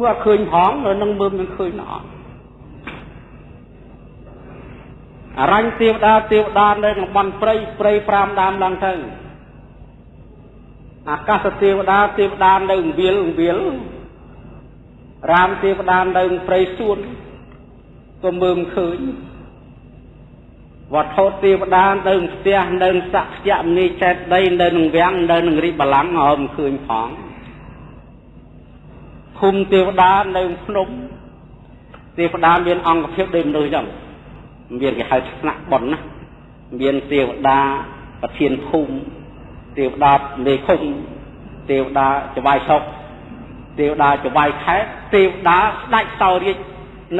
មើលឃើញផងនៅនឹងមើលមិនឃើញណោះអរញ្ញទេវតាទេវតានៅក្នុងបន់ព្រៃព្រៃ5ដើមឡើងទៅអាកាសទេវតាទេវតានៅវាលវាលរាមទេវតានៅព្រៃសួនក៏មើលឃើញវត្ថុទេវតានៅផ្ទះនៅសក្យមនីចេតដីនៅនឹងវាំងនៅនឹងរីបល្ល័ងអមឃើញផង ភូមិទេវតានៅភ្នំទេវតាមានអង្គភាពដូចមនុស្សចឹងមានគេហៅថ្នាក់ប៉ុនណាមានទេវតាប្រធានភូមិទេវតាមេឃុំទេវតាចវាយសុកទេវតាចវាយខេតទេវតាស្ដេចសោរាជ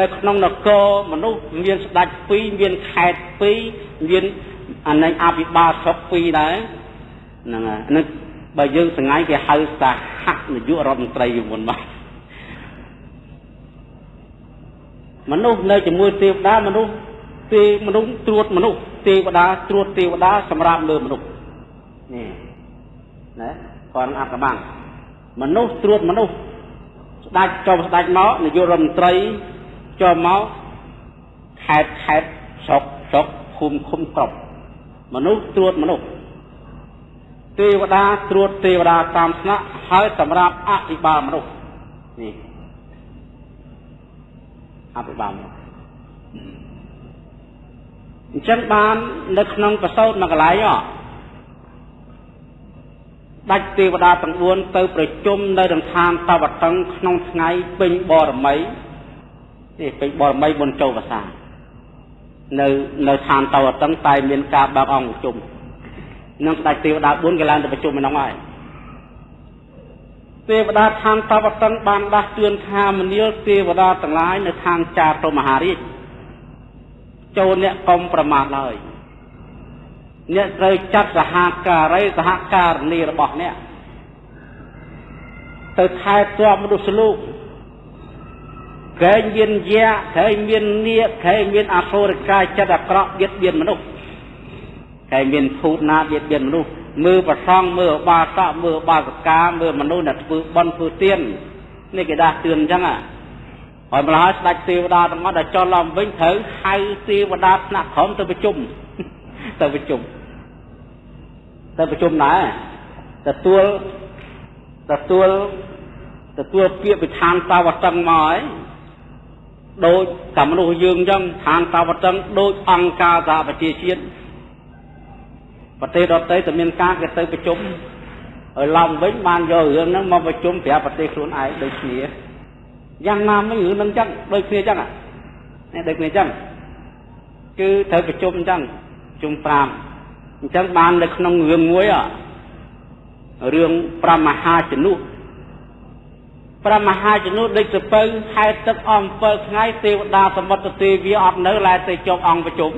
នៅក្នុងនគរមនុស្សមានស្ដេច2មានខេត2មានអានឹងអភិបាលស្រុក2ដែរហ្នឹងហើយនឹងបើយើងសងៃគេហៅសហនាយករដ្ឋមន្ត្រីមុនមក មនុស្សនៅជាមួយទេវតាមនុស្សទេមនុស្សត្រួតមនុស្សទេវតាត្រួតទេវតាសម្រាប់លើមនុស្សនេះណាគាត់អត្តបាំងមនុស្សត្រួតមនុស្សស្ដេចចុះស្ដេចមកនាយករដ្ឋមន្ត្រីចុះមកខេតខេតស្រុកស្រុកភូមិឃុំគ្រប់មនុស្សត្រួតមនុស្សទេវតាត្រួតទេវតាតាមស្នាក់ហើយសម្រាប់អភិបាលមនុស្សនេះ អភិបាលមនុស្សអញ្ចឹងបាននៅក្នុងប្រសោតមួយកន្លែងដាច់ទេវតាទាំង4ទៅប្រជុំនៅក្នុងឋានតវតឹងក្នុងថ្ងៃពេញបរមីនេះពេញបរមីបុណ្យចូលវស្សានៅនៅឋានតវតឹងតែមានការបើកអង្គប្រជុំនឹងស្ដេចទេវតា4គេឡើងទៅប្រជុំម្ដងហើយ ទេវតាឋានតវតឹងបានដាស់តឿនថាមនាលទេវតាទាំងឡាយនៅឋានចាតុមហារាជចូលអ្នកកុំប្រមាថឡើយអ្នកត្រូវចាត់សហការីសហការនីរបស់អ្នកទៅថែទាំមនុស្សលោកកែងមានយ៉ាកែងមាននាគកែងមានអសុរកាយចិត្តអាក្រក់បៀតបៀនមនុស្សកែងមានភូតណាបៀតបៀនមនុស្ស មើលប្រសងមើលបាសកមើលបាសកាមើលមនុស្សដែលធ្វើបន់ធ្វើទៀននេះគេដាស់តឿនអញ្ចឹងហើយម្ល៉េះស្ដេចទេវតាទាំងអស់ដែលចុះឡើងវិញត្រូវហៅទេវតាថ្នាក់ក្រមទៅប្រជុំទៅប្រជុំទៅប្រជុំដែរទទួលទទួលទទួលពាក្យវិធានតាវតឹងមកហើយដូចតែមនុស្សយើងអញ្ចឹងឋានតាវតឹងដូចអង្គការសហប្រជាជាតិ ប្រទេសដទៃតែមានការគេទៅប្រជុំហើយឡើងវិញបានយករឿងហ្នឹងមកប្រជុំប្រាប់ប្រទេសខ្លួនឯងដូចគ្នាយ៉ាងណាមិញរឿងហ្នឹងអញ្ចឹងដូចគ្នាអញ្ចឹងនេះដូចគ្នាអញ្ចឹងគឺត្រូវប្រជុំអញ្ចឹងប្រជុំ5អញ្ចឹងបាននៅក្នុងរឿងមួយរឿង5មហាជនុព្រះមហាជនុដូចសពៅហែទឹកអស់7ថ្ងៃទេវតាសមុទ្រទេវាអត់នៅឡែទៅជាប់អង្គប្រជុំ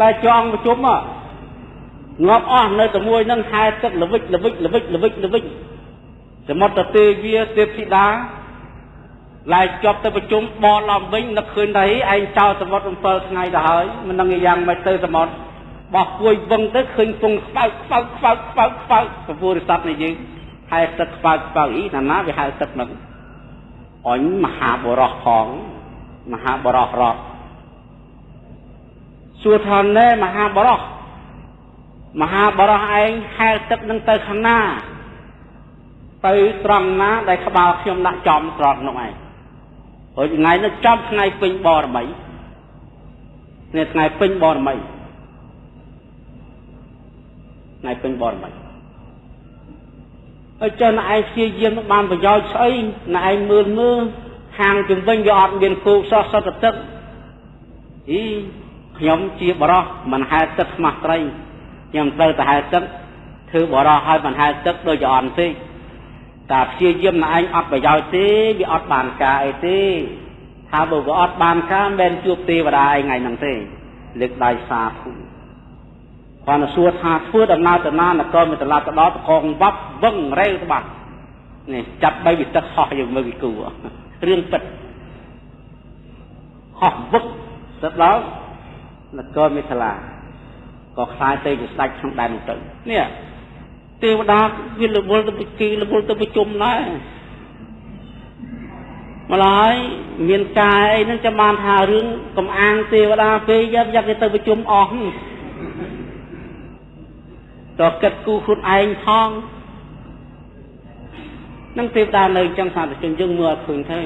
ឡែជាប់អង្គប្រជុំងាប់អស់នៅតែមួយនឹងហែទឹកល្វិចល្វិចល្វិចល្វិចល្វិចសមុទ្រទេវាទេពធីតាឡែជាប់ទៅប្រជុំបនឡើងវិញនឹកឃើញតែឯងចោលសមុទ្រ7ថ្ងៃទៅហើយមិនដឹងយ៉ាងម៉េចទៅសមុទ្របោះពួយវឹងទៅឃើញពងខ្វៅខ្វៅខ្វៅខ្វៅខ្វៅពពុរិស័ទនៃយើងហែទឹកខ្វៅខ្វៅអីណាណាវាហៅទឹកនឹងអញមហាបរោះផងមហាបរោះរត់ សួរថាណែមហាបរោះមហាបរោះឯងហែទឹកនឹងទៅខាងណា ទៅត្រង់ណា ដែលក្បាលខ្ញុំដាក់ចំត្រង់នោះឯងហើយថ្ងៃនោះចំថ្ងៃពេញបរមីនេះថ្ងៃពេញបរមីថ្ងៃពេញបរមីហើយចុះណែឯងព្យាយាមបានប្រយោជន៍ស្អីណែឯងមើលមើលខាងជំវិញវាអត់មានគោសោះសតទឹកអី ខ្ញុំជាបរោះមិនហែទឹកស្មាស់ត្រីខ្ញុំត្រូវតែហែទឹកធ្វើបរោះឲ្យមិនហែទឹកដូចជាអន់ទេតែព្យាយាមណែឯងអត់ប្រយោជន៍ទេវាអត់បានការអីទេថាបើវាអត់បានការមិនមែនជួបទេវតាឯងថ្ងៃហ្នឹងទេលើកដៃសាធុគាត់សួរថាធ្វើដំណើរទៅណានគរមានត្រឡប់ទៅដល់តកងវត្តវឹងរេវច្បាស់នេះចាប់បីវិទឹកហោះយើងមើលពីគូរឿងពិតហោះវឹកទៅដល់ នគរមិថលាក៏ខ្លាយទៅជាស្ដេចក្នុងដែននោះទៅនេះទេវតាវារវល់ទៅគេរវល់ទៅប្រជុំដែរម្ល៉េះមានកាយអីហ្នឹងចាំបានថារឿងកំអាងទេវតាពេកយកយកទៅប្រជុំអស់តើគិតគូខ្លួនឯងផងនឹងទេវតានៅអញ្ចឹងសាស្ត្រជនយើងមើលអត់ឃើញទេ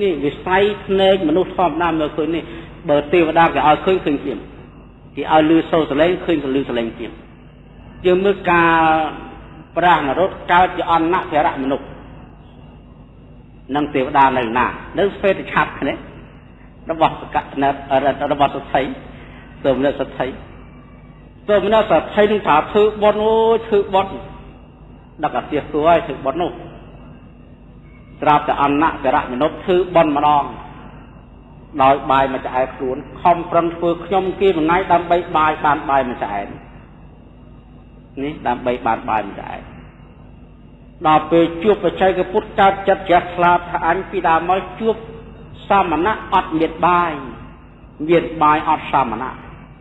នេះវិស័យភ្នែកមនុស្សធម្មតាមើលឃើញនេះ បើទេវតាគេឲ្យឃើញឃើញជាគេឲ្យលឺសូរសលេងឃើញក៏លឺសលេងជាយើងមើលការប្រាស់នរតកើតជាអន្តភរៈមនុស្សនិងទេវតានៅណានៅស្វេតឆ័ត្រនេះរបស់សកណរបស់សទ្ធិសូមនៅសទ្ធិសូមនៅសទ្ធិនឹងថាធ្វើបន់អូធ្វើបន់ដឹកអាទិះទួឲ្យធ្វើបន់នោះត្រាប់តែអន្តភរៈមនុស្សធ្វើបន់ម្ដង ដោយបាយមួយឆ្អែតខ្លួនខំប្រឹងធ្វើខ្ញុំគេមួយថ្ងៃដើម្បីបាយបានបាយមួយឆ្អែតនេះដើម្បីបានបាយមួយឆ្អែតដល់ពេលជួបបច្ចេកពុទ្ធកើតចិត្តជ្រះថ្លាថាអញពីដើមមកជួបសមណៈអត់មានបាយមានបាយអត់សមណៈ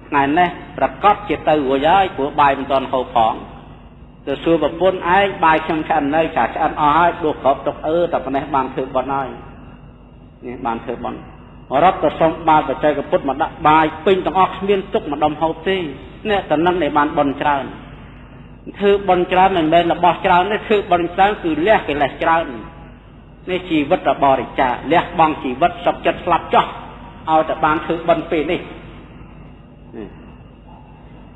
ថ្ងៃនេះប្រកាសជាទៅរួចហើយព្រោះបាយមិនទាន់ហូបផងទៅសួរប្រពន្ធឯងបាយខ្ញុំឆ្អិននៅចាឆ្អិនអស់ហើយដួសក្របទុកអឺតែប៉ុណ្ណេះបានធ្វើបន់ហើយនេះបានធ្វើបន់ រត់ទៅសុំបាយបច្ចេកពុទ្ធមកដាក់បាយពេញទាំងអស់គ្មានទុកម្ដុំហូបទេនេះតំណឹងដែលបានបន់ច្រើនធ្វើបន់ច្រើនមិនមែនរបស់ច្រើនទេធ្វើបន់ច្រើនគឺលះកិលេសច្រើននេះជីវិតរបរិច្ចាលះបង់ជីវិតសុខចិត្តស្លាប់ចោះឲ្យតែបានធ្វើបន់ពេលនេះ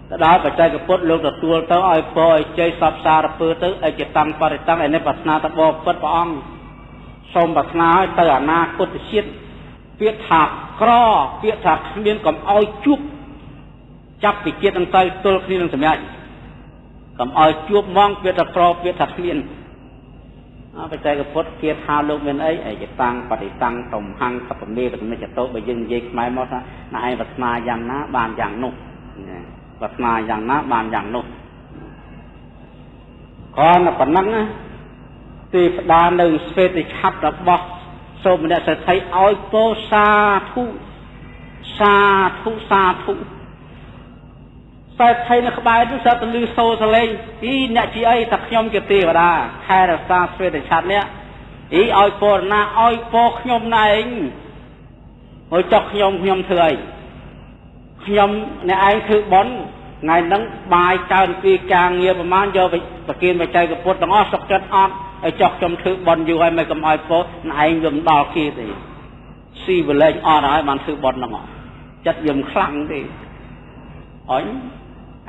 ទៅដល់បច្ចេកពុទ្ធលោកទទួលទៅឲ្យពរឲ្យជ័យសពសារពើទៅអចិតੰបរិតੰឯនេះប្រាថ្នាទៅបបពិតព្រះអង្គសូមប្រាថ្នាឲ្យទៅអនាគតជាតិ ពាក្យថាក្រពាក្យថាគ្មានកុំឲ្យជួបចាប់ពីជាតិនឹងទៅទល់គ្នានឹងសម្រាប់កុំឲ្យជួបមកពាក្យថាក្រពាក្យថាគ្មានអបច្ច័យពុទ្ធគាថាលោកមានអីអីចតាំងបតិតាំងតំហੰសពមេបមិចតោបើយើងនិយាយខ្មែរមកថាណែឯងប្រាថ្នាយ៉ាងណាបានយ៉ាងនោះប្រាថ្នាយ៉ាងណាបានយ៉ាងនោះគ្រាន់តែប៉ុណ្ណឹងទេវតានៅស្វេតឆ័ត្ររបស់ សូមអ្នកសេដ្ឋីឲ្យពោសាធុសាធុសាធុសេដ្ឋីនៅក្បែរនោះស្រាប់តែលឺសូរសលេងអីអ្នកជាអីថាខ្ញុំជាទេវតាខែរសាស្វេតឆ័ត្រនេះអីឲ្យពរណាឲ្យពរខ្ញុំណែឯងហើយចុះខ្ញុំខ្ញុំធ្វើអីខ្ញុំអ្នកឯងធ្វើបន់ថ្ងៃហ្នឹងបាយកើនពីការងារប្រមាណយកប្រគិនបច្ចេកពុទ្ធទាំងអស់សុខចិត្តអត់ ឲ្យចុះខ្ញុំធ្វើបន់យូរហើយមិនកុំឲ្យពោឯងវាមិនដល់គេទេស៊ីវលែងអត់ហើយបានធ្វើបន់ហ្នឹងចិត្តវាមិនខ្លាំងទេអញ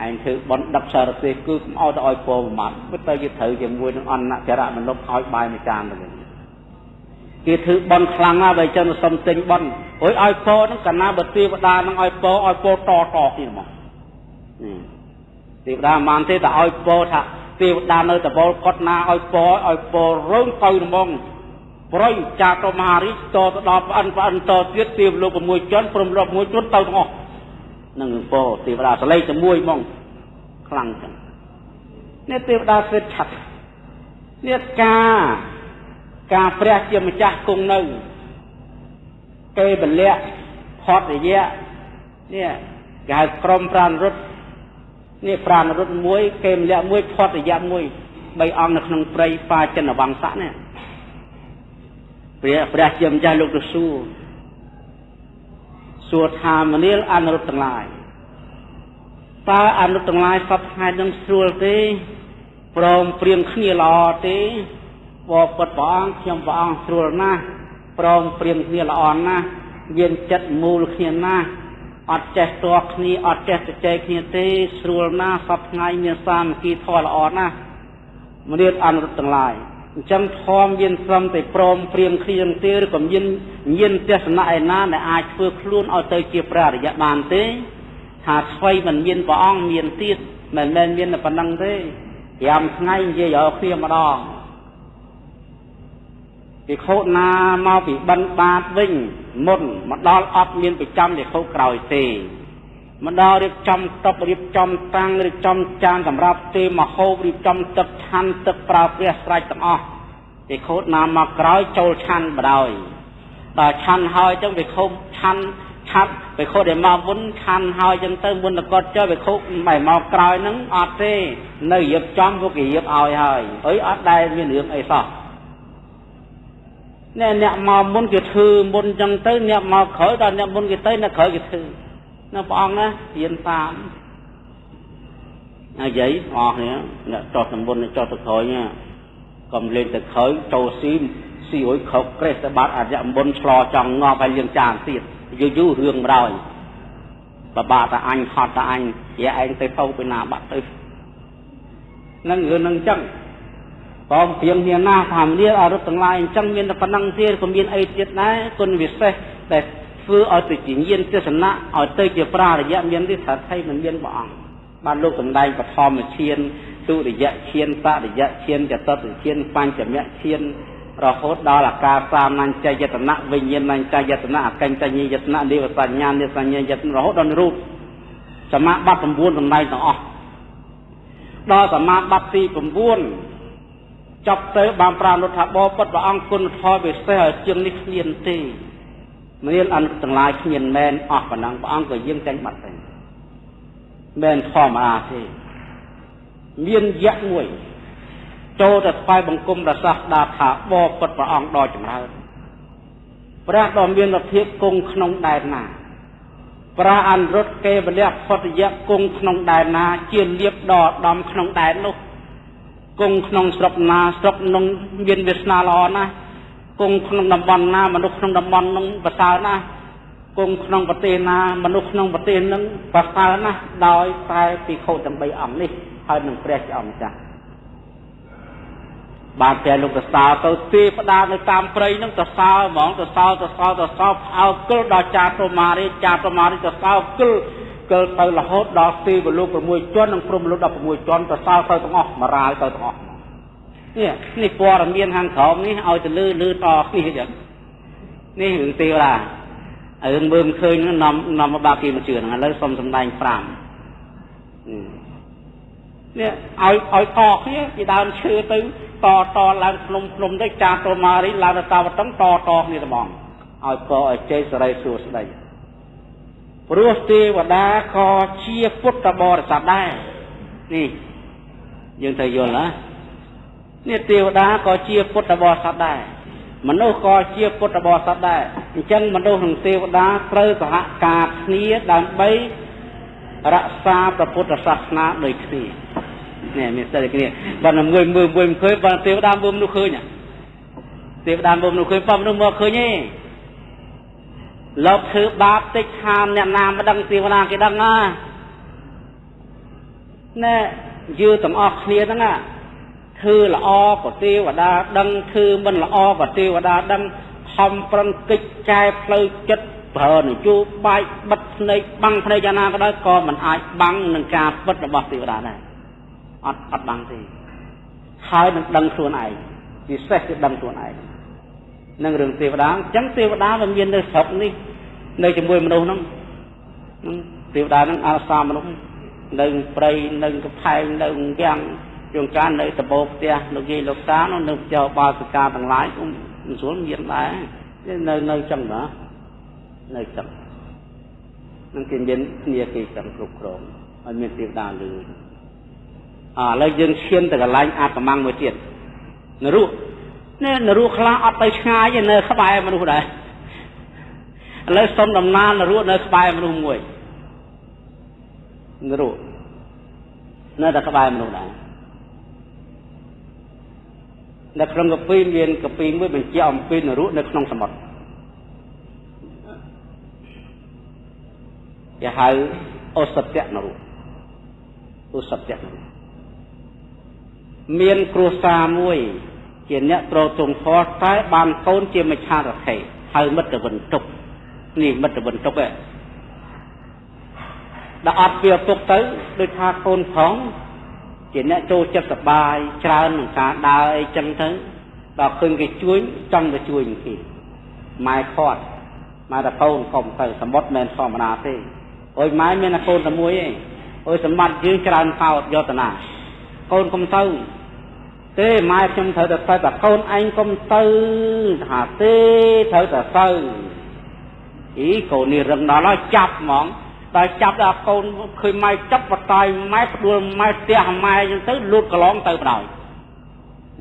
ឯងធ្វើបន់ដឹកសារទេសគឺកុំឲ្យទៅឲ្យពោប្រមាថពិតទៅគេត្រូវជាមួយនឹងអន្តចរៈមនុស្សឲ្យបាយមួយចានទៅគេធ្វើបន់ខ្លាំងណាស់បើចឹងសុំទិញបន់រួចឲ្យពោហ្នឹងកាលណាបើទេវតាហ្នឹងឲ្យពោឲ្យពោតតទៀតហ្មងទេវតាមិនទេតែឲ្យពោថា ទេវតានៅតវលកត់ណាឲ្យពរឲ្យពររើងទៅហ្មងប្រយចាតមហារីកតទៅដល់ប្អិនប្អិនតទៀតទេវលោក6ជនព្រមរាប់មួយជនទៅទាំងអស់នឹងពរទេវតាសលេងតែមួយហ្មងខ្លាំងចឹងនេះទេវតាស្វេតឆាត់នេះការការព្រះជាម្ចាស់គង់នៅគេពលៈផតរយៈនេះគេហៅក្រុមប្រានរុទ្ធ នេះប្រាណរុទ្ធមួយ គេម្លាក់មួយផុតរយៈមួយបីអង្គនៅក្នុងព្រៃប៉ាចិនវង្សៈនេះព្រះព្រះជាម្ចាស់លោកទៅសួរសួរថាមនាលអនុរុទ្ធទាំងឡាយតើអនុរុទ្ធទាំងឡាយសពថ្ងៃនឹងស្រួលទេព្រមព្រៀងគ្នាល្អទេបបិទ្ធព្រះអង្គខ្ញុំព្រះអង្គស្រួលណាស់ព្រមព្រៀងគ្នាល្អណាស់មានចិត្តមូលគ្នាណាស់ អត់ចេះតរគ្នាអត់ចេះទៅចែកគ្នាទេស្រួលណាស់សពថ្ងៃមានសាមគ្គីធម៌ល្អណាស់មនាតអនុរដ្ឋទាំងឡាយអញ្ចឹងធម៌មានត្រឹមតែព្រមព្រៀងគ្នាទេឬក៏មានញាណទស្សនៈឯណាដែលអាចធ្វើខ្លួនឲ្យទៅជាព្រះអរិយបានទេថាស្វ័យមិនមានព្រះអង្គមានទៀតមិនមែនមានតែប៉ុណ្្នឹងទេ5ថ្ងៃនិយាយឲ្យគ្នាម្ដង ភិក្ខុណាមកពីបិណ្ឌបាតវិញមុនមកដល់អត់មានប្រចាំភិក្ខុក្រោយទេមកដល់រៀបចំតុបរៀបចំតាំងរៀបចំចានសម្រាប់ទេមហូបរៀបចំទឹកឆាន់ទឹកប្រើព្រះស្រេចទាំងអស់ភិក្ខុណាមកក្រោយចូលឆាន់បដ ாய் ដល់ឆាន់ហើយចឹងភិក្ខុឆាន់ឆាត់បេខុដែលមកមុនឆាន់ហើយចឹងទៅមុនតកត់ចុះបេខុមិនមកក្រោយហ្នឹងអត់ទេនៅរៀបចំពួកគេរៀបឲ្យហើយអីអត់ដែលមានរឿងអីសោះ ណែអ្នកមកមុនគេធ្វើមុនចឹងទៅអ្នកមកក្រោយដល់អ្នកមុនគេទៅអ្នកក្រោយគេធ្វើនៅព្រះអង្គណារៀនតាមអាយាយអស់នេះអ្នកចោះទៅមុនចោះទៅក្រោយណាកុំលេងទៅក្រោយចូលស៊ីស៊ីអុយខោកក្រេះទៅបាត់អរិយមុនឆ្លោចង់ងាប់ហើយលៀងចានទៀតយូរយូររឿងម្ដងបបាក់តាអញហត់តាអញយាឯងទៅទៅពីណាបាត់ទៅនឹងរឿងនឹងចឹង បងព្រៀងមានណាថាមានអរុទ្ធទាំងឡាយអញ្ចឹងមានតែប៉ុណ្ណឹងទៀតក៏មានអីទៀតដែរគុណវិសេសដែលធ្វើឲ្យទៅជាញាណទេសនៈឲ្យទៅជាប្រារយៈមានទេថាថៃមិនមានព្រះអង្គបានលោកសម្ដែងបឋមឈានទុរិយៈឈានបរិយៈឈានចតុតឈានបញ្ចមៈឈានរហូតដល់អាការសាមញ្ញយតនៈវិញ្ញាណញ្ញយតនៈអកញ្ញយតនៈនិវសញ្ញានិសញ្ញាយតនៈរហូតដល់រូបសមាបត្តិ9សំដែងទាំងអស់ដល់សមាបត្តិទី9 ចប់ទៅបានប្រានុថាបពុតព្រះអង្គគុណធម៌ពិសេសឲ្យជាងនេះគ្មានទេមានអនុទាំងឡាយគ្មានមែនអស់ប៉ុណ្ណឹងព្រះអង្គក៏យាងចាញ់បាត់ទៅមែនធម្មតាទេមានយៈមួយចូលទៅថ្វាយបង្គំព្រះសាស្តាថាបបពុតព្រះអង្គដ៏ចម្រើនព្រះដ៏មានលទ្ធិគង់ក្នុងដែនណាព្រះអនុរុទ្ធកេវលៈផុតយៈគង់ក្នុងដែនណា ជាលៀបដ៏ដំក្នុងដែននោះ គង់ក្នុងស្រុកណាស្រុកនោះមានវាសនាល្អណាស់គង់ក្នុងតំបន់ណាមនុស្សក្នុងតំបន់នោះប្រសើរណាស់គង់ក្នុងប្រទេសណាមនុស្សក្នុងប្រទេសនឹងប្រសើរណាស់ដោយតែពិខុទាំង3អង្គនេះហើយនឹងព្រះជាអង្គម្ចាស់បានតែលោកតសោទៅទេផ្ដានៅតាមព្រៃហ្នឹងតសោហ្មងតសោតសោតសោផ្អើគិលដល់ចាប្រមារីចាប្រមារីតសោគិល គិលទៅរហូតដល់ទេវលោក6ជាន់និងព្រំលោក16ជាន់តសោទៅទាំងអស់មរាលទៅទាំងអស់នេះនេះព័ត៌មានខាងក្រោមនេះឲ្យទៅលឺលឺតគ្នាចឹងនេះរឿងទេវតារឿងមើលមិនឃើញហ្នឹងនាំនាំមកបាក់គេមិនជឿហ្នឹងឥឡូវសុំសំដែង5នេះឲ្យឲ្យតគ្នាពីដើមឈើទៅតតឡើងភ្នំភ្នំទៅចាស់តមារីឡើងទៅតាវតឹងតតគ្នាត្មងឲ្យកឲ្យជ័យសរីសួស្ដី ព្រោះទេវតាក៏ជាពុទ្ធបរិស័ទដែរនេះយើងត្រូវយល់ណានេះទេវតាក៏ជាពុទ្ធបរិស័ទដែរមនុស្សក៏ជាពុទ្ធបរិស័ទដែរអញ្ចឹងមនុស្សនិងទេវតាត្រូវសហការគ្នាដើម្បីរក្សាព្រះពុទ្ធសាសនាដូចគ្នានេះមានស្ទើរគ្នាបើមួយមើលមួយមិនឃើញបើទេវតាមើលមនុស្សឃើញទេវតាមើលមនុស្សឃើញបើមនុស្សមកឃើញទេ លោកធ្វើបាបតិចខានអ្នកណាមិនដឹងទេវតាគេដឹងណាណែយើទាំងអស់គ្នាហ្នឹងណាធ្វើល្អក៏ទេវតាដឹងធ្វើមិនល្អក៏ទេវតាដឹងខំប្រឹងកិច្ចចែផ្លូវចិត្តប្រើនយោបាយបិទភ្នែកបាំងភ្នែកយ៉ាងណាក៏ដោយក៏មិនអាចបាំងនឹងការពិតរបស់ទេវតាដែរអត់អត់បាំងទេហើយនឹងដឹងខ្លួនឯងពិសេសគឺដឹងខ្លួនឯង នឹងរឿងទេវតាអញ្ចឹងទេវតាវាមាននៅស្រុកនេះនៅជាមួយមនុស្សហ្នឹងទេវតាហ្នឹងអាសាមនុស្សនៅព្រៃនៅកផែងនៅវាំងជួនកាលនៅដបោផ្ទះលោកយាយលោកតានោះនៅចោបាសិកាទាំងឡាយមិនស្រួលមានដែរនៅនៅចឹងណានៅចឹងនឹងគេមានគ្នាគេចឹងគ្រប់គ្រងឲ្យមានទេវតាលឺឥឡូវយើងឈានទៅកន្លែងអាកម្មមួយទៀតនរុ នេះនរុខ្លះអត់ទៅឆ្ងាយទេនៅក្បែរមនុស្សដែរឥឡូវសុំដំណើរនរុនៅក្បែរមនុស្សមួយនរុនៅតែក្បែរមនុស្សដែរនៅក្នុងកាពីមានកពីមួយបញ្ជាក់អំពីនរុនៅក្នុងសមុទ្រគេហៅអូសត្យនរុអូសត្យនរុមានគ្រួសារមួយ ជាអ្នកត្រទងធម៌តែបានកូនជាមច្ឆារខេហៅមិត្តវិនទុកនេះមិត្តវិនទុកឯងដល់អត់ពីឪពុកទៅដូចថាកូនផងជាអ្នកចូលចិត្តសបាយច្រើននឹងការដើរអីចឹងទៅដល់ឃើញគេជួយចង់ទៅជួយគេម៉ែខាត់ម៉ែតកូនកុំទៅសមុទ្រមិនធម្មតាទេអុយម៉ែមានតែកូនតែមួយឯងអុយសម្បត្តិយើងច្រើនកោតយកតាណាកូនកុំទៅ ទេម៉ែខ្ញុំត្រូវតែទៅតែកូនឯងកុំទៅថាទេត្រូវតែទៅអីកូននេះរឹងដល់ហើយចាប់ហ្មងដល់ចាប់ដល់កូនឃើញម៉ែចាប់បតាយម៉ែផ្ដួលម៉ែផ្ទះម៉ែអញ្ចឹងទៅលូតកន្លងទៅបដ ாய்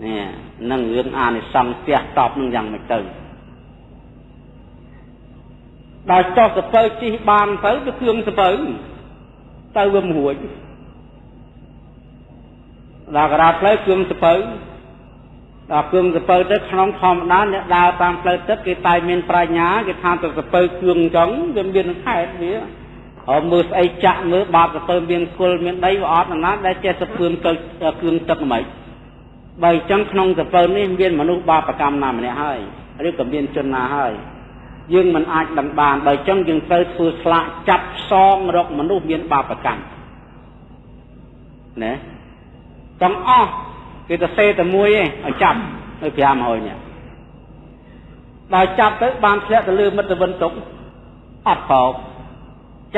នេះនឹងរឿងអានិសង្សផ្ទះតបនឹងយ៉ាងម៉េចទៅដល់ចោះសពៅជិះបានទៅទៅគ្រឿងសពៅទៅវាមិនរួច ដល់កណ្ដាលផ្លូវគ្រឿងសពៅដល់គ្រឿងសពៅទៅក្នុងធម្មតាអ្នកដើរតាមផ្លូវទឹកគេតែមានប្រាជ្ញាគេថាទៅសពៅគ្រឿងអញ្ចឹងវាមានខែតវាហើយមើលស្អីចាក់មើលបាបសពៅមានគុលមានដីវាអត់ណាដែលចេះសពឿនទៅគ្រឿងទឹកមិនបើអញ្ចឹងក្នុងសពៅនេះមានមនុស្សបាបកម្មណាម្នាក់ហើយឬក៏មានជនណាហើយយើងមិនអាចដឹងបានបើអញ្ចឹងយើងត្រូវធ្វើស្លាកចាប់ផ្សងរកមនុស្សមានបាបកម្មណា ទាំងអស់គេទៅសេតែមួយឯងឲ្យចាប់នៅ500នាក់ដល់ចាប់ទៅបានធ្លាក់ទៅលើមិត្តវិនទុកអត់ប្រោប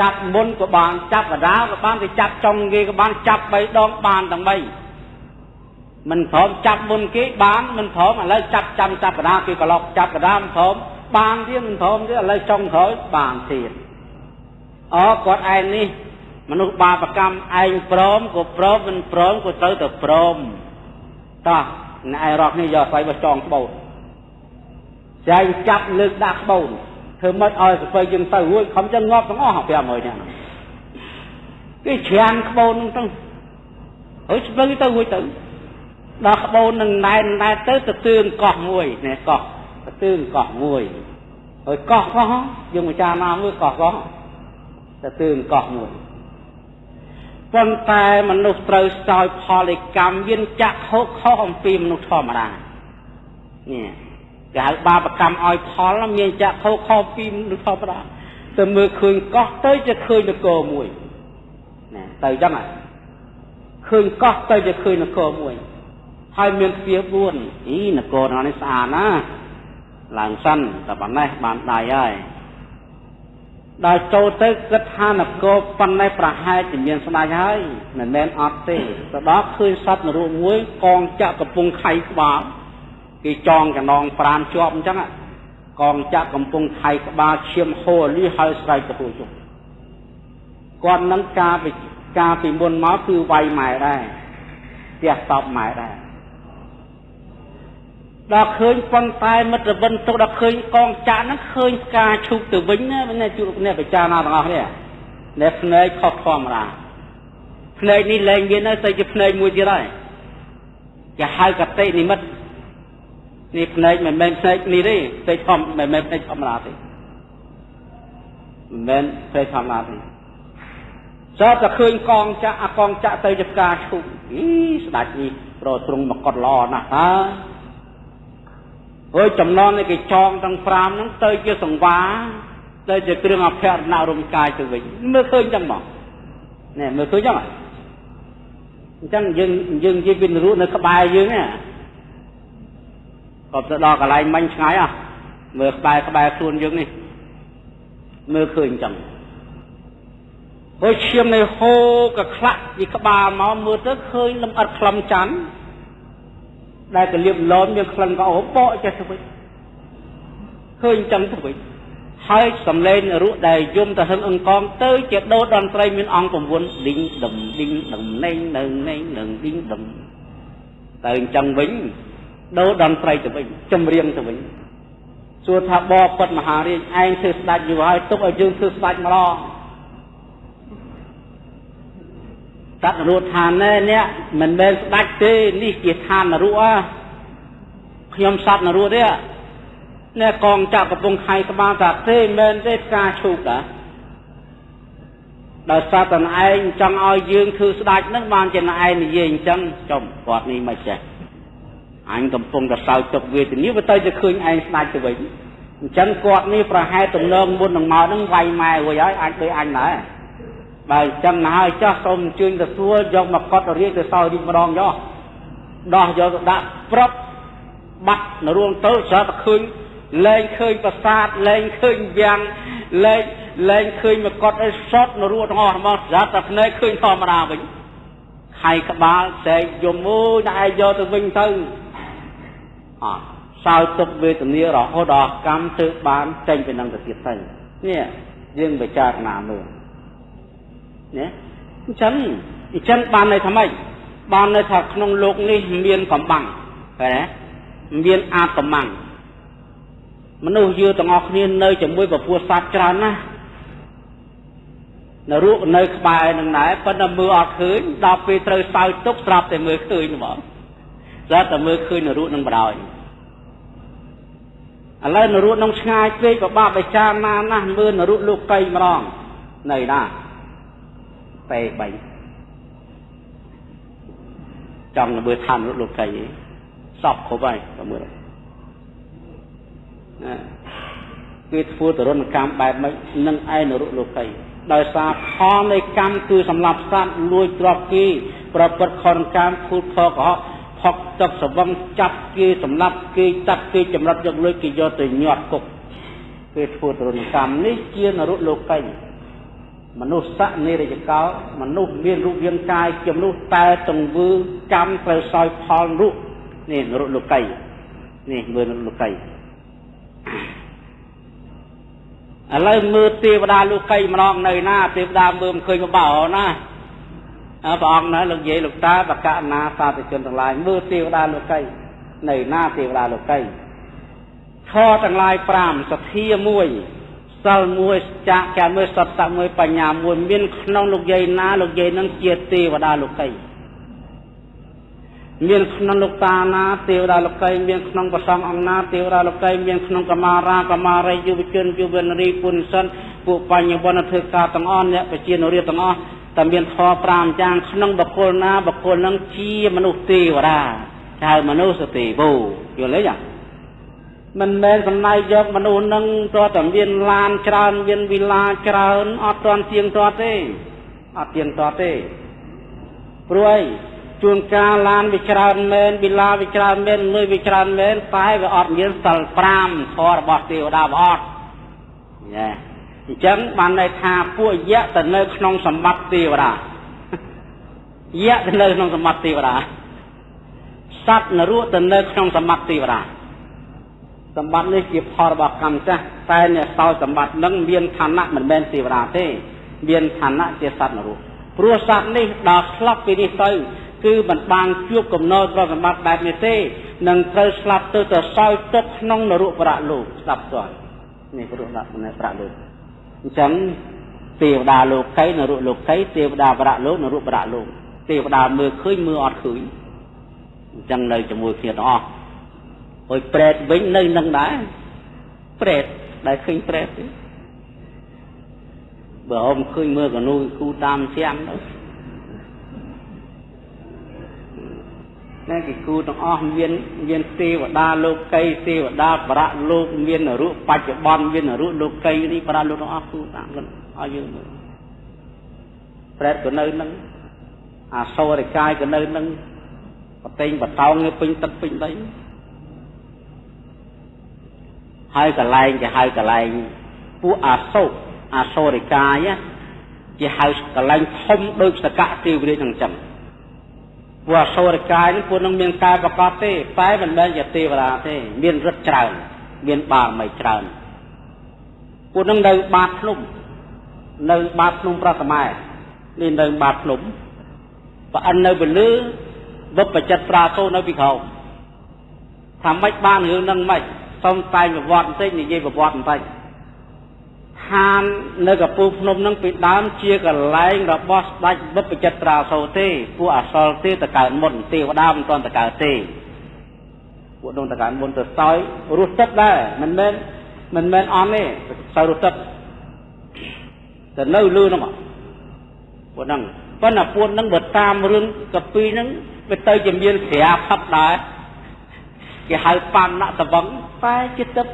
ចាប់មុនក៏បានចាប់កដាលក៏បានទៅចាប់ចុងគេក៏បានចាប់3ដងបានទាំង3មិនព្រមចាប់មុនគេបានមិនព្រមឥឡូវចាប់ចាំចាប់កដាលគេក៏ឡុកចាប់កដាលមិនព្រមបានទៀតមិនព្រមទៀតឥឡូវចុងក្រោយបានទៀតអគាត់ឯងនេះ មនុស្សបាបកម្មឯងព្រមក៏ព្រមមិនព្រមក៏ត្រូវតែព្រមតោះអ្នកឯងរកនេះយកស្បៃបោះចងក្បូនចែងចាប់លើកដាក់ក្បូនធ្វើមិនឲ្យស្បៃយើងទៅរួចខំចឹងងាប់ទាំងអស់500នាក់គេច្រានក្បូនហ្នឹងទៅហើយស្បៃទៅរួចទៅដល់ក្បូននឹងណែនណែទៅទៅទឿនកោះមួយនេះកោះទៅទឿនកោះមួយហើយកោះកោះយើងពិចារណាមើលកោះកោះទៅទឿនកោះមួយ ប៉ុន្តែមនុស្សត្រូវស្ោយផលកម្មយានចាក់ហុកខុសអំពីមនុស្សធម្មតានេះគេហៅបាបកម្មឲ្យផលមានចាក់ហុកខុសពីមនុស្សធម្មតាទៅមើលឃើញកោះទៅជាឃើញនគរមួយណាទៅចឹងហ่ะឃើញកោះទៅជាឃើញនគរមួយហើយមានទ្វារ4អីនគរនោះនេះស្អាតណាឡើងសិនតែប៉ុណ្ណេះបានដៃហើយ ដល់ចូលទៅគិតថានគរប៉ុណ្ណេះប្រហែលជាមានស្ដេចហើយមិនមែនអត់ទេទៅដល់ឃើញសត្វនរកមួយកងចាក់កំពុងខៃក្បាលគេចងកណងប្រានជាប់អញ្ចឹងកងចាក់កំពុងខៃក្បាលឈាមហូរលីហើយស្រែកទទួលជុំគាត់នឹងការពីការពីមុនមកគឺវាយម៉ែដែរផ្ទះតបម៉ែដែរ ដល់ឃើញប៉ុន្តែមិត្តវិនទុកដល់ឃើញកងចាក់ហ្នឹងឃើញផ្កាឈូកទៅវិញណាអ្នកជួបអ្នកពិចារណាទាំងអស់នេះអ្នកភ្នែកខុសធម្មតាភ្នែកនេះលែងមានហើយទៅជាភ្នែកមួយទៀតហើយគេហៅកតិនិមិត្តនេះភ្នែកមិនមែនភ្នែកនេះទេភ្នែកធម្មមិនមែនភ្នែកធម្មតាទេមិនមែនភ្នែកធម្មតាទេសតតែឃើញកងចាក់អាកងចាក់ទៅជាផ្កាឈូកអីស្ដាច់នេះប្រទ្រង់មកកត់ល្អណាស់ហើយ អើយចំណងនៃគេចងទាំង5ហ្នឹងទៅជាសង្វាទៅជាគ្រឿងអភ័រណរំកាយទៅវិញមើលឃើញចឹងមកណែមើលឃើញចឹងអញ្ចឹងយើងយើងនិយាយពីនរុនៅក្បែរយើងណាក៏ទៅដល់កន្លែងមិញឆ្ងាយអស់មើលក្បែរក្បែរខ្លួនយើងនេះមើលឃើញអញ្ចឹងហើយឈាមនៃហូកខ្លាក់ពីក្បាលមកមើលទៅឃើញលំអិតខ្លឹមច័ន្ទ ដែលកលៀបលោមមានក្លិនក៏អូបកចេះទៅវិញឃើញចឹងទៅវិញហើយសំឡេងរក់ដែលយំទៅហឹងអង្កងទៅជាដោតន្ត្រីមានអង្គ9ឌីងដុំឌីងដុំណេងនៅណេងនឹងឌីងដុំទៅអញ្ចឹងវិញដោតន្ត្រីទៅវិញចម្រៀងទៅវិញសួរថាបបពិតមហារាជឯងធ្វើស្ដេចយូរហើយទុកឲ្យយើងធ្វើស្ដេចម្ដង សត្វនរឋាននេះមិនមែនស្ដាច់ទេនេះជាឋាននរៈខ្ញុំសត្វនរៈទេនេះកងចាក់កំពុងខៃក្បាលថាទេមែនទេផ្កាឈូកតាដោយសារតែឯងចង់ឲ្យយើងធ្វើស្ដាច់នឹងបានជាឯងនិយាយអញ្ចឹងចំគាត់នេះមិនចេះអញកំពុងតែសោកទុកវេទនាវាទៅជាឃើញឯងស្ដាច់ទៅវិញអញ្ចឹងគាត់នេះប្រហែលទំនងមុននឹងមកនឹងវាយម៉ែរួចហើយអាចដូចអញដែរ បើអញ្ចឹងណាហើយចាស់សូមអញ្ជើញទទួលយកមកកត់រៀបទៅសោយរីកម្ដងយោដោះយកទៅដាក់ប្រាប់បាត់នៅរួមទៅស្រាប់តែឃើញលែងឃើញប្រាសាទលែងឃើញវាំងលែងលែងឃើញមកកត់អីសតនៅរួទាំងអស់ហ្មងស្រាប់តែភ្នែកឃើញធម្មតាវិញខៃក្បាលសែកយំមួយតែឯងយកទៅវិញទៅអត់សោយទុកវេទនារហូតដល់កម្មទើបបានចេញពីនឹងទៅទៀតទៅនេះយើងពិចារណាមើល ណាអញ្ចឹងអញ្ចឹងបានន័យថាម៉េចបានន័យថាក្នុងលោកនេះមានកំបាំងឃើញទេមានអាតកំបាំងមនុស្សយើងទាំងអស់គ្នានៅជាមួយពពួកសត្វច្រើនណាស់នៅរូបនៅក្បែរនឹងដែរប៉ុន្តែមើលអត់ឃើញដល់ពេលត្រូវសើចទុកស្រាប់តែមើលឃើញហ្មងស្រាប់តែមើលឃើញនៅរូបនឹងបរោយឥឡូវនៅរូបនឹងឆ្ងាយពេកក៏បាបបិចារណាណាស់មើលនៅរូបលោកកៃម្ដងនៅណា ពេ3ចង់មើលឋាននរុលោកកៃសពគ្រប់ហើយទៅមើលណាគេធ្វើទរណកម្មបែបម៉េចនឹងឯនរុលោកីដោយសារផលនៃកម្មគឺសម្លាប់សត្វលួចទ្រព្យគេប្រព្រឹត្តខនកម្មភូតខកកុហកផុកទឹកសវឹងចាប់គេសម្លាប់គេតាត់គេចម្រិតយកលុយគេយកទៅញាត់គុកគេធ្វើទរណកម្មនេះជានរុលោកី មនុស្សសៈនិរយកោមនុស្សមានរូបរាងកាយជាមនុស្សតែទង្វើកម្មត្រូវសោយផលរូបនេះនរុលោកីនេះមើលនរុលោកីឥឡូវមើលទេវតាលោកីម្ដងនៅណាទេវតាមើលមិនឃើញបបោណាព្រះអង្គណាលោកយាយលោកតាបកណាសាធុជនទាំងឡាយមើលទេវតាលោកីនៅណាទេវតាលោកីខទាំងឡាយ5សទ្ធា1 សិល1ចាកចាមួយសត្វមួយបញ្ញាមួយមានក្នុងលោកយាយណាលោកយាយនឹងជាទេវតាលោកីមានក្នុងលោកតាណាទេវតាលោកីមានក្នុងប្រសងអង្គណាទេវតាលោកីមានក្នុងកមារាកមារីយុវជនយុវនារីពុនសិនពួកបញ្ញវន្តធ្វើការទាំងអស់អ្នកប្រជានរាទាំងអស់តែមានធម៌5យ៉ាងក្នុងបកគលណាបកគលនឹងជាមនុស្សទេវតាហៅមនុស្សទេវោយល់ទេចា មិនមែនសំណៃយកមនុស្សនឹងតើតែមានឡានច្រើនមានវិឡាច្រើនអត់ទាន់ទៀងទាត់ទេអត់ទៀងទាត់ទេព្រោះអីជួនកាលឡានវាច្រើនមែនវិឡាវាច្រើនមែនលុយវាច្រើនមែនតែវាអត់មានសិល5ធម៌របស់ទេវតាវាអត់ញ៉ែអញ្ចឹងបានន័យថាពួកយៈទៅនៅក្នុងសម្បត្តិទេវតាយៈទៅនៅក្នុងសម្បត្តិទេវតាសត្វនរកទៅនៅក្នុងសម្បត្តិទេវតា សម្បត្តិនេះជាផលរបស់កម្មចាស់តែអ្នកសោយសម្បត្តិនឹងមានឋានៈមិនមែនទេវតាទេ មានឋានៈជាសត្វនរកព្រោះសត្វនេះដល់ស្លាប់ពីនេះទៅគឺមិនបានជួបកំណត់ទ្រព្យសម្បត្តិបែបនេះទេនឹងត្រូវស្លាប់ទៅទៅសោយទុកក្នុងនរកប្រាក់លោកស្ដាប់ទាល់នេះព្រោះដាក់នៅប្រាក់លោកអញ្ចឹងទេវតាលោកីនរកលោកីទេវតាប្រាក់លោកនរកប្រាក់លោកទេវតាមើលឃើញមើលអត់ឃើញអញ្ចឹងនៅជាមួយគ្នាទាំងអស់ អុយប្រែតវិញនៅនឹងដែរប្រែតដែលឃើញប្រែតទេបើហមឃើញមើលកនូគូតាមជាំទៅណាគេគូទាំងអស់មានមានទេវតាលោកីទេវតាបរៈលោកមានរូបបច្ចុប្បន្នមានរូបលោកីនេះបរៈលោកទាំងអស់គូតាមខ្លួនឲ្យយើងមើលប្រែតក៏នៅនឹងអាសូរិកាយក៏នៅនឹងបតេងបតោងពេញទឹកពេញដី ហើយកលែងគេហៅកលែងពួកអាសូរអាសូរិកាយជាហៅកលែងធំដូចសកៈទេវរាជអញ្ចឹងព្រោះអសូរកាយនេះពួកនឹងមានកាយប្រកបទេតែមិនមែនជាទេវតាទេ មានរិទ្ធច្រើន មានបារមីច្រើនពួកនឹងនៅបាតភ្នំនៅបាតភ្នំប្រសម័យនេះនៅបាតភ្នំប្រអិននៅពលឺវឹបបចិត្តប្រាសូនៅពីក្រោមថាម៉េចបានរឿងនឹងម៉េច សុំតែប្រវត្តិបន្តិចនិយាយប្រវត្តិបន្តិចឋាននៅកពូភ្នំនឹងពីដើមជាកន្លែងរបស់ស្ដេចបុព្វជិត្រាសោទេពួកអសលទេតកើតមុនទេវតាមិនទាន់តកើតទេពួកនោះតកើតមុនទៅសោយរស់ទឹកដែរមិនមែនមិនមែនអន់ទេសោយរស់ទឹកទៅនៅលឺនោះពួកហ្នឹងប៉ុន្តែពួកហ្នឹងបើតាមរឿងកពីហ្នឹងវាទៅជាមានស្រាផឹកដែរ គេហៅបានណតវងតែជាទឹក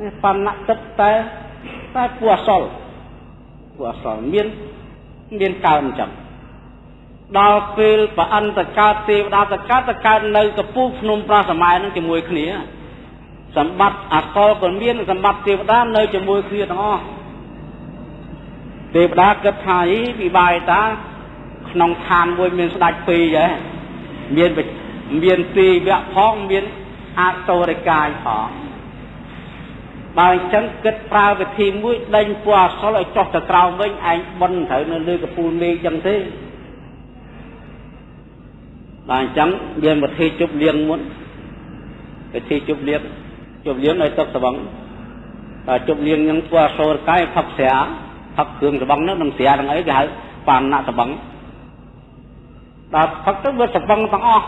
នេះបណ្ណទឹកតែតែពួកអសលពួកអសលមានមានកើតអញ្ចឹងដល់ពេលប្រអិនតកើតទេវតាតកើតតកើតនៅកពុះភ្នំប្រាសម័យនឹងជាមួយគ្នាសម្បត្តិអសលក៏មានសម្បត្តិទេវតានៅជាមួយគ្នាទាំងអស់ទេវតាគិតថាអីពិបាយតា ក្នុងឋានមួយមានស្ដេចពីរហ៎មាន មានទីវៈផងមានអសូរិកាយផងបើអញ្ចឹងគិតប្រើវិធីមួយដេញពណ៌អសលឲ្យចុះទៅក្រោមវិញឯងបន់ត្រូវនៅលើកពូលមេឃអញ្ចឹងទេបើអញ្ចឹងមានវិធីជប់លៀងមុនវិធីជប់លៀងជប់លៀងឲ្យទឹកស្បឹងតែជប់លៀងនឹងពណ៌អសលកាយផឹកស្រាផឹកគ្រឿងស្បឹងនោះនឹងស្រានឹងអីគេហៅបានណាស្បឹងដល់ផឹកទៅវាស្បឹងទាំងអស់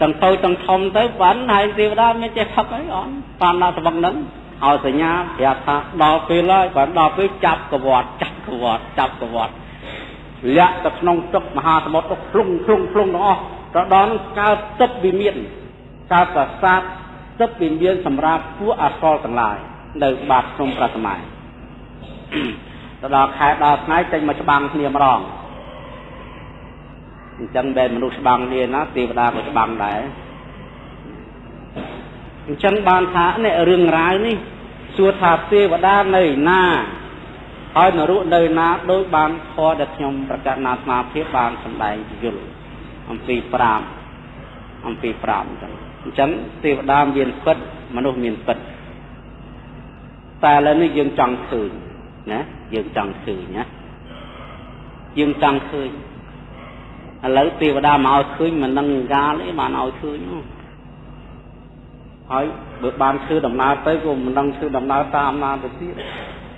ទាំងតូចទាំងធំទៅបានហើយទេវតាមានចេះផឹកអីអត់បានណាស្បឹងហ្នឹងឲ្យសញ្ញាប្រាប់ថាដល់ពេលហើយបានដល់ពេលចាប់កវត្តចាប់កវត្តចាប់កវត្តលាក់ទៅក្នុងទឹកមហាសមុទ្រទៅភ្លុងភ្លុងភ្លុងទាំងអស់ទៅដល់នឹងកើតទឹកវិមានកើតប្រាសាទទឹកវិមានសម្រាប់ពួកអសរទាំងឡាយនៅបាតក្នុងប្រសម័យទៅដល់ខែដល់ថ្ងៃចេញមកច្បាំងគ្នាម្ដង អញ្ចឹងបែរមនុស្សច្បាំងគ្នាណាទេវតាក៏ច្បាំងដែរអញ្ចឹងបានថានេះរឿងរ៉ាវនេះសួរថាទេវតានៅណាហើយនរុនៅណាដោយបានខដែលខ្ញុំប្រកាសណាស្មាភាពបានសម្ដែងយល់អំពី5អំពី5អញ្ចឹងអញ្ចឹងទេវតាមានពិតមនុស្សមានពិតតែឥឡូវនេះយើងចង់ឃើញណាយើងចង់ឃើញណាយើងចង់ឃើញ ឥឡូវទេវតាមកឲ្យឃើញមិននឹងកាលទេបានឲ្យឃើញនោះហើយបើបានធ្វើដំណើរទៅក៏មិនដឹងធ្វើដំណើរតាមណាទៅទៀត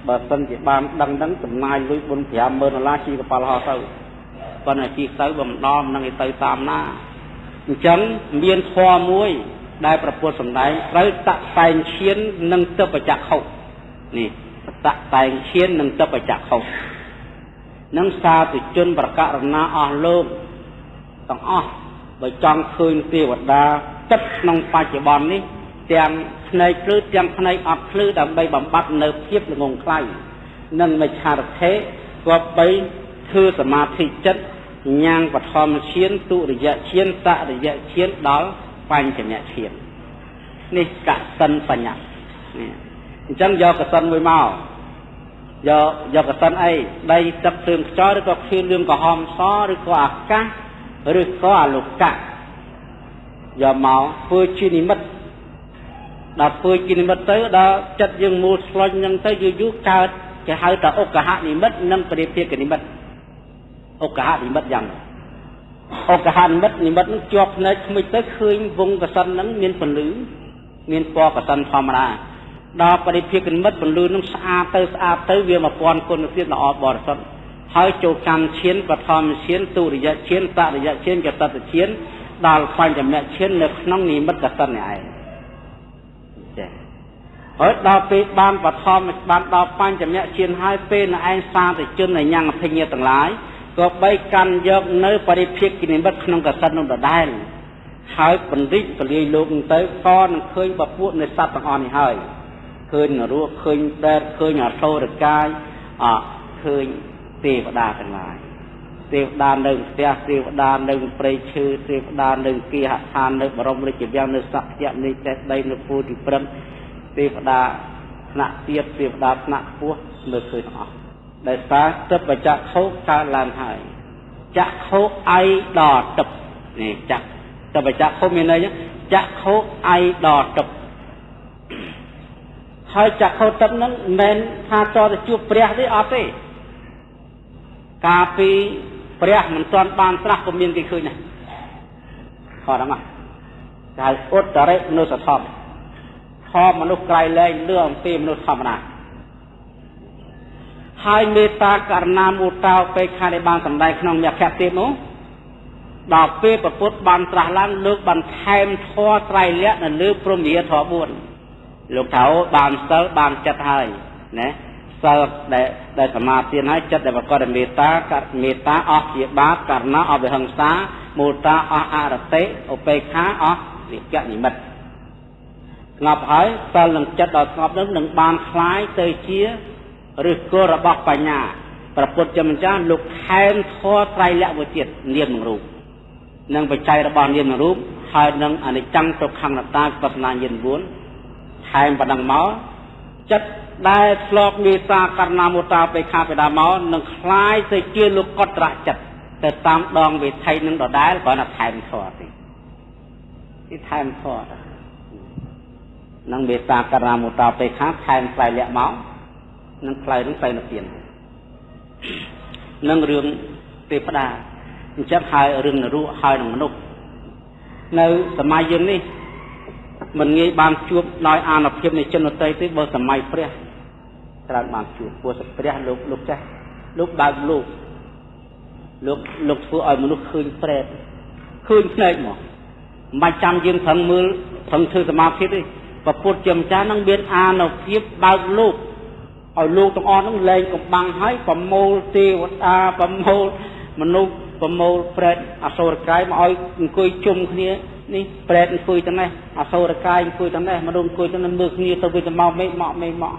បើសិនជាបានដឹងដឹងចំណាយលុយ4 50000ដុល្លារជិះកប៉ាល់ហោះទៅប៉ុន្តែជិះទៅបើមិនដល់មិននឹងទៅតាមណាអញ្ចឹងមានធម៌មួយដែលប្រពុតសម្ដែងត្រូវតតែងឈាននិងទិបចក្ខុនេះតតែងឈាននិងទិបចក្ខុនឹងសាធុជនប្រកាសរណាអស់លោក ទាំងអស់បើចង់ឃើញទេវតាទឹកក្នុងបច្ចុប្បន្ននេះទាំងភ្នែកភ្លឺទាំងភ្នែកអត់ភ្លឺដើម្បីបំបត្តិនៅភាពល្ងងខ្លៅនិងមិច្ឆារថេគប្បីធ្វើសមាធិចិត្តញ៉ាងបឋមឈានទុរិយឈានសរិយឈានដល់បញ្ចមឈាននេះកសិនបញ្ញត្តិនេះអញ្ចឹងយកកសិនមួយមកយកយកកសិនអីដីទឹកភ្លើងខ្យល់ឬក៏ភ្លៀងលឿងក្រហមសឬក៏អាកាស ឬក៏អលោកៈយកមកធ្វើជានិមិត្តដល់ធ្វើជានិមិត្តទៅដល់ចិត្តយើងមូលស្លាញ់ហ្នឹងទៅយូរយូរកើតគេហៅថាឧកហនិមិត្តនិងបរិភាគនិមិត្តឧកហនិមិត្តយ៉ាងឧកហនិមិត្តនិមិត្តនឹងជាប់ភ្នែកខ្មិចទៅឃើញវងកសិនហ្នឹងមានពន្លឺមានពណ៌កសិនធម្មតាដល់បរិភាគនិមិត្តពន្លឺនឹងស្អាតទៅស្អាតទៅវា1000គុណទៀតល្អបរិសុទ្ធ ហើយចូលកម្មឈានបឋមឈានទុរិយឈានតរិយឈានកតតឈានដល់បញ្ចមឈាននៅក្នុងនិមិត្តកសិននេះឯងចាហើយដល់ពេលបានបឋមបានដល់បញ្ចមឈានហើយពេលនៅឯងសាទជនញ៉ាំងអភិញ្ញាទាំងឡាយក៏បីកាន់យកនៅបរិភិកនិមិត្តក្នុងកសិននោះដដែលហើយបណ្ឌិតពលាយលោកទៅក៏នឹងឃើញបពួកនៃសត្វទាំងអស់នេះហើយឃើញនរោឃើញដែតឃើញអសូរកាយអឃើញ ទេវតាទាំងឡាយទេវតានៅផ្ទះទេវតានៅព្រៃឈើទេវតានៅគិហដ្ឋាននៅបរមរាជវាំងនៅសក្យនៃចេះដីនៅពូទីព្រឹមទេវតាថ្នាក់ទៀតទេវតាថ្នាក់ខ្ពស់លើឃើញទាំងអស់ដែលសារទឹកបច្ចៈខោកើតឡើងហើយចក្ខុអៃដល់ទឹកនេះចក្ខទឹកបច្ចៈខោមានន័យចក្ខុអៃដល់ទឹកហើយចក្ខុទឹកហ្នឹងមិនមែនថាតទៅជួបព្រះទេអត់ទេ កាលពីព្រះមិនទាន់បានត្រាស់ក៏មានគេឃើញដែរខតហ្នឹងហៅឧត្តរិមនុស្សធម៌ធម៌មនុស្សក្រៃលែងលឿអំពីមនុស្សធម្មតាហើយមេត្តាករណាមុតោពេខាដែលបានសម្ដែងក្នុងមគ្គទៀតនោះដល់ពេលប្រពុតបានត្រាស់ឡើងលើកបន្ថែមធម៌ត្រៃលក្ខនៅលើព្រមវិហារធម៌4លោកថាអូបានសិលបានចិត្តហើយណា សិលដែលដែលសមាធិហើយចិត្តដែលប្រកបដោយមេត្តាកមេត្តាអស់ជាបាបករណាអស់វិហិង្សាមោតាអស់អរតិឧបេក្ខាអស់វិជ្ជនិមិត្តស្ងប់ហើយសិលនឹងចិត្តដល់ស្ងប់នឹងនឹងបានคล้ายទៅជាឫសគល់របស់បញ្ញាប្រពុតជាម្ចាស់លោកខែមធរត្រៃលក្ខមួយទៀតនាមនឹងរូបនឹងបច្ច័យរបស់នាមនឹងរូបហើយនឹងអនិច្ចំទុក្ខំអនត្តាបស្សនាញាណ9ខែមប៉ុណ្ណឹងមកចិត្ត ដែលធ្លាប់មេត្តាករណាមុតាបេខាបេដាមកនឹងคล้ายទៅជាលោកកត្រចិត្តទៅតាមដងវិថីនឹងដដែលគ្រាន់តែថែមធរទេនេះថែមធរ នឹងមេត្តាករុណាមុតាបេខាថែមផ្លៃលាក់មកនឹងផ្លៃនឹងទៅនិព្វាននឹងរឿងទេវតាអញ្ចឹងហើយរឿងនរៈហើយនឹងមនុស្សនៅសម័យយើងនេះមិនងាយបានជួបដោយអានុភាពនៃជនដតីទេបើសម័យព្រះ ច្រើនបានជួបព្រោះព្រះលោកលោកចាស់លោកបើកលោកលោកលោកធ្វើឲ្យមនុស្សឃើញប្រែតឃើញភ្នែកមកមិនបាច់ចាំយើងប្រឹងមើលប្រឹងធ្វើសមាធិទេពពុទ្ធជាម្ចាស់នឹងមានអានុភាពបើកលោកឲ្យលោកទាំងអស់នឹងលែងកំបាំងហើយប្រមូលទេវតាប្រមូលមនុស្សប្រមូលប្រែតអសុរកាយមកឲ្យអង្គុយជុំគ្នានេះប្រែតអង្គុយទាំងនេះអសុរកាយអង្គុយទាំងនេះមនុស្សអង្គុយទាំងនេះមើលគ្នាទៅវិញទៅមកមេមកមេមក